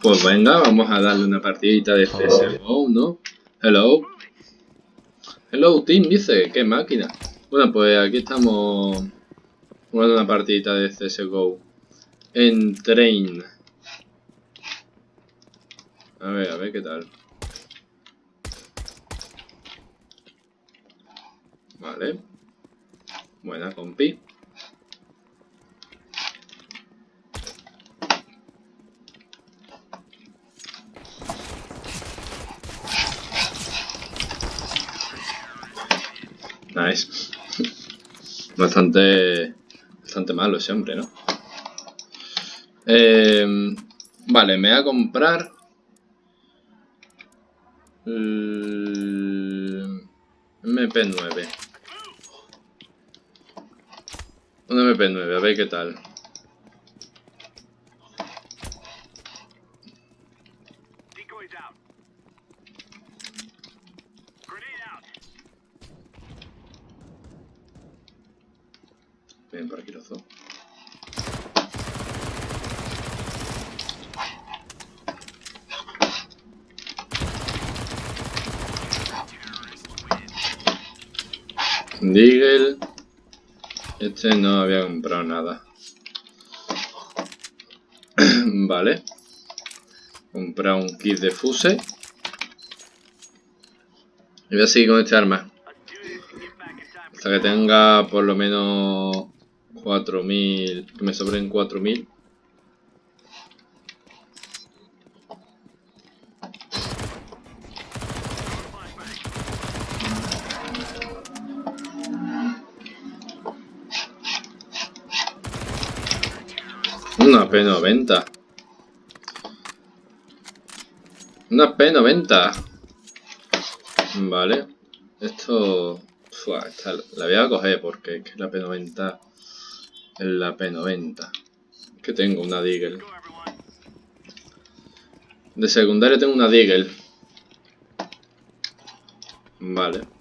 Pues venga, vamos a darle una partidita de CSGO, ¿no? Hello. Hello, team, dice. ¡Qué máquina! Bueno, pues aquí estamos jugando una partidita de CSGO. En Train. A ver, a ver qué tal. Vale. Buena compi. Nice. Bastante... Bastante malo ese hombre, ¿no? Eh, vale, me voy a comprar... MP9. Un MP9, a ver qué tal. Ven por aquí los dos. Deagle. Este no había comprado nada. vale. Comprar un kit de fuse. Y voy a seguir con este arma. Hasta que tenga por lo menos 4000, que me sobren 4000. Una P90. Una P90. Vale. Esto... esta la voy a coger porque es la P90 en la P90. Que tengo una Deagle. De secundaria tengo una Deagle. Vale.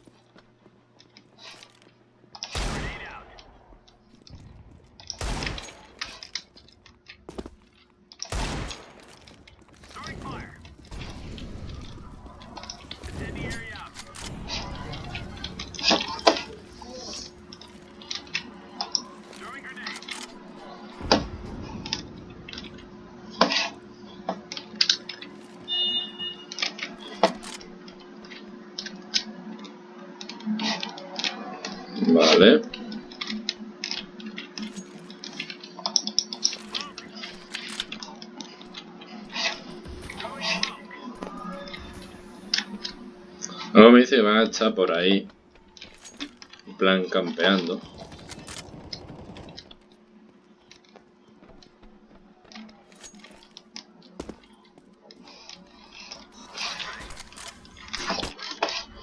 Vale. Luego me dice que van a estar por ahí. En plan campeando.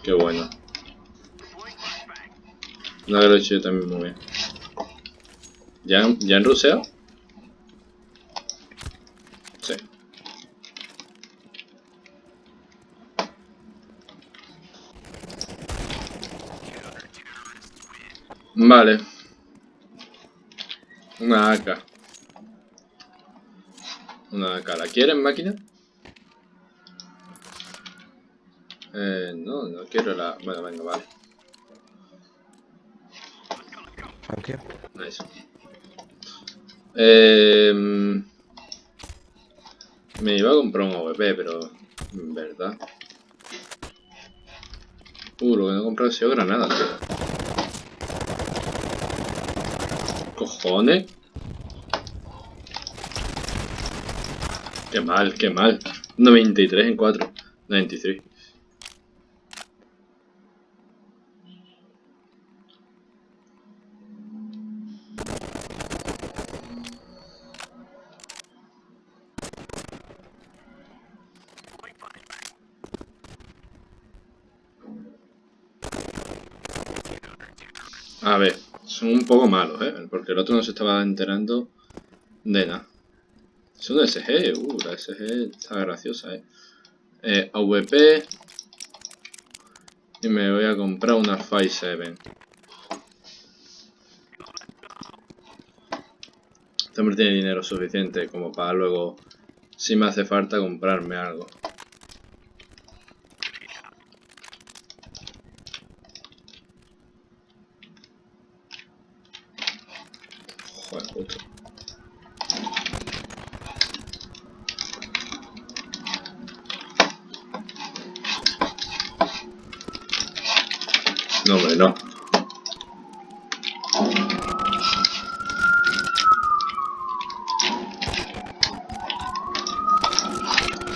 Qué bueno. No hecho yo también muy bien. ¿Ya, ¿Ya han ruseado? Sí. Vale. Una AK. Una AK. ¿La quieren, máquina? Eh, no, no quiero la... Bueno, venga, vale. Nice. Eh, me iba a comprar un AVP, pero... En verdad... Uh, lo que no he comprado ha sido granada, tío. ¿Cojones? Qué mal, qué mal. 93 en 4. 93. A ver, son un poco malos, ¿eh? Porque el otro no se estaba enterando de nada. Es una SG, uh, la SG está graciosa, ¿eh? eh AVP. Y me voy a comprar una 5.7. Este hombre tiene dinero suficiente como para luego si me hace falta comprarme algo. No, hombre, no.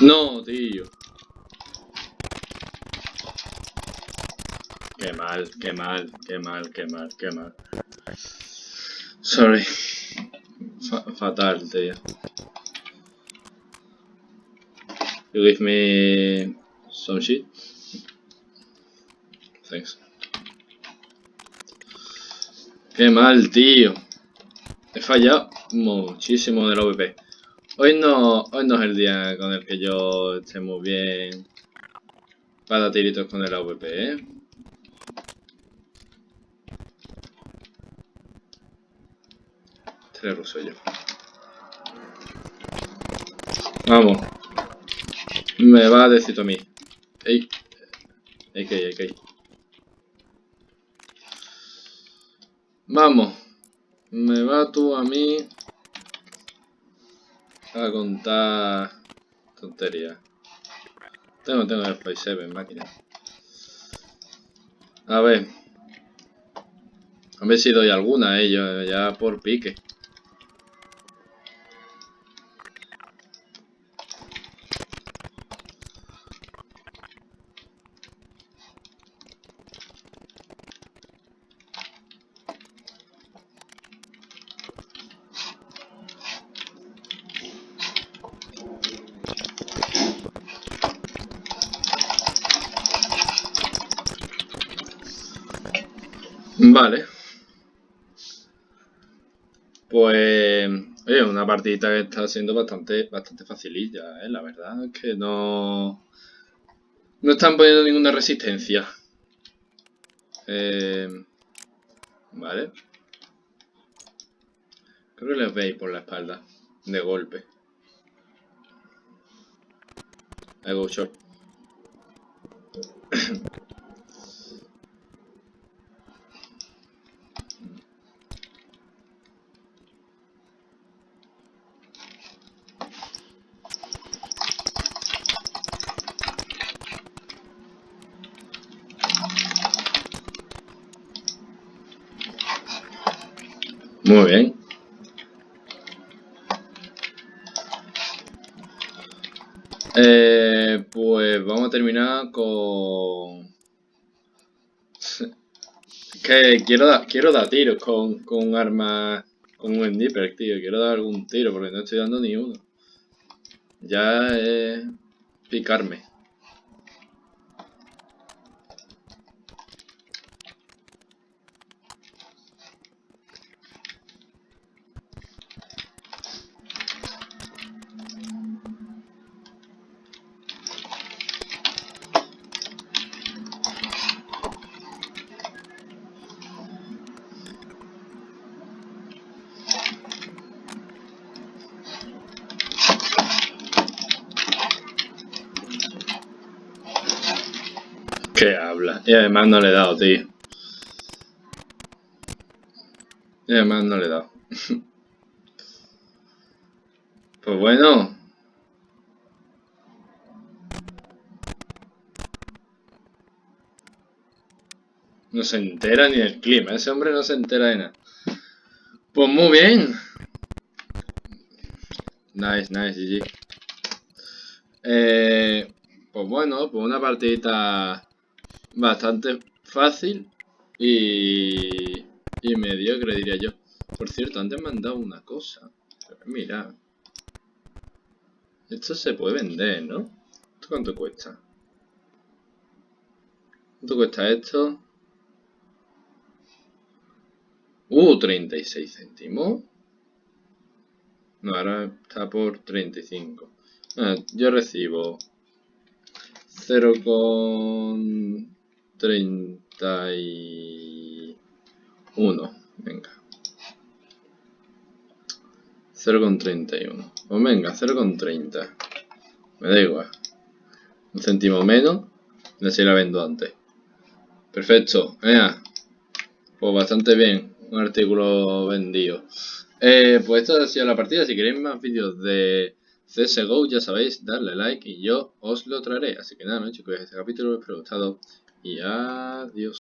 No, tío. Qué mal, qué mal, qué mal, qué mal, qué mal. Sorry. Fa fatal, tío. You give me some shit? Thanks. Qué mal, tío. He fallado muchísimo del OVP. Hoy no, hoy no es el día con el que yo esté muy bien para tiritos con el AVP, ¿eh? Ruso yo. Vamos. Me va a decir a mí. Ey. AK, AK. Vamos. Me va tú a mí a contar tonterías. Tengo, tengo el Play 7 máquina. A ver. A ver si doy alguna, eh, yo, ya por pique. Vale. Pues, oye, una partidita que está siendo bastante, bastante facililla, ¿eh? La verdad es que no... No están poniendo ninguna resistencia. Eh, vale. Creo que les veis por la espalda. De golpe. I go short. Muy bien. Eh, pues vamos a terminar con... que quiero dar, quiero dar tiros con, con un arma, con un sniper, tío. Quiero dar algún tiro porque no estoy dando ni uno. Ya es picarme. ¿Qué habla? Y además no le he dado, tío. Y además no le he dado. pues bueno. No se entera ni del clima. Ese hombre no se entera de nada. Pues muy bien. Nice, nice, GG. Eh, pues bueno, pues una partidita bastante fácil y, y mediocre, diría yo. Por cierto, antes me han dado una cosa. Mira. Esto se puede vender, ¿no? ¿Esto cuánto cuesta? ¿Cuánto cuesta esto? Uh, 36 céntimos. No, ahora está por 35. Ah, yo recibo 0 con 31. Venga. 0 con 31. Pues venga, 0 con 30. Me da igual. Un céntimo menos. Y así la vendo antes. Perfecto. Venga. Pues bastante bien. Un artículo vendido. Eh, pues esta ha sido la partida. Si queréis más vídeos de CSGO, ya sabéis, darle like y yo os lo traeré. Así que nada, ¿no, chicos? Este capítulo os ha gustado. Y adiós.